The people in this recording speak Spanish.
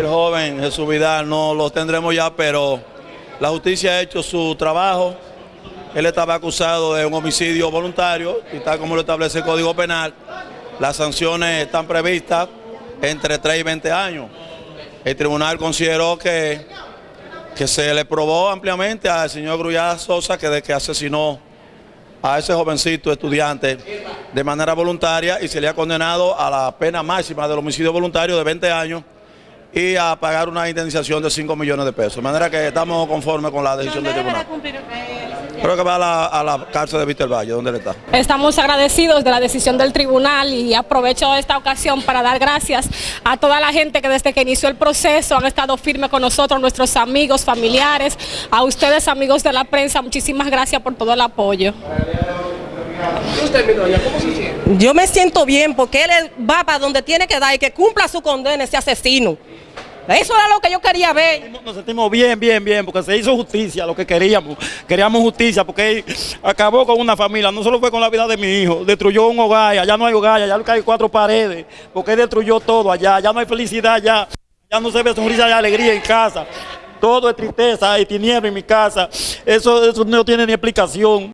joven Jesús Vidal no lo tendremos ya, pero la justicia ha hecho su trabajo. Él estaba acusado de un homicidio voluntario y tal como lo establece el Código Penal, las sanciones están previstas entre 3 y 20 años. El tribunal consideró que, que se le probó ampliamente al señor Grullada Sosa que de que asesinó a ese jovencito estudiante de manera voluntaria y se le ha condenado a la pena máxima del homicidio voluntario de 20 años y a pagar una indemnización de 5 millones de pesos. De manera que estamos conformes con la decisión del tribunal. Creo que va a la, a la cárcel de Víctor Valle, ¿dónde le está? Estamos agradecidos de la decisión del tribunal y aprovecho esta ocasión para dar gracias a toda la gente que desde que inició el proceso han estado firmes con nosotros, nuestros amigos, familiares, a ustedes amigos de la prensa, muchísimas gracias por todo el apoyo. Yo me siento bien porque él va para donde tiene que dar y que cumpla su condena ese asesino. Eso era lo que yo quería ver. Nos sentimos bien, bien, bien, porque se hizo justicia, lo que queríamos. Queríamos justicia, porque él acabó con una familia, no solo fue con la vida de mi hijo, destruyó un hogar, allá no hay hogar, allá hay cuatro paredes, porque él destruyó todo allá, ya no hay felicidad allá, ya no se ve sonrisa y alegría en casa. Todo es tristeza y tiniebla en mi casa. Eso, eso no tiene ni explicación.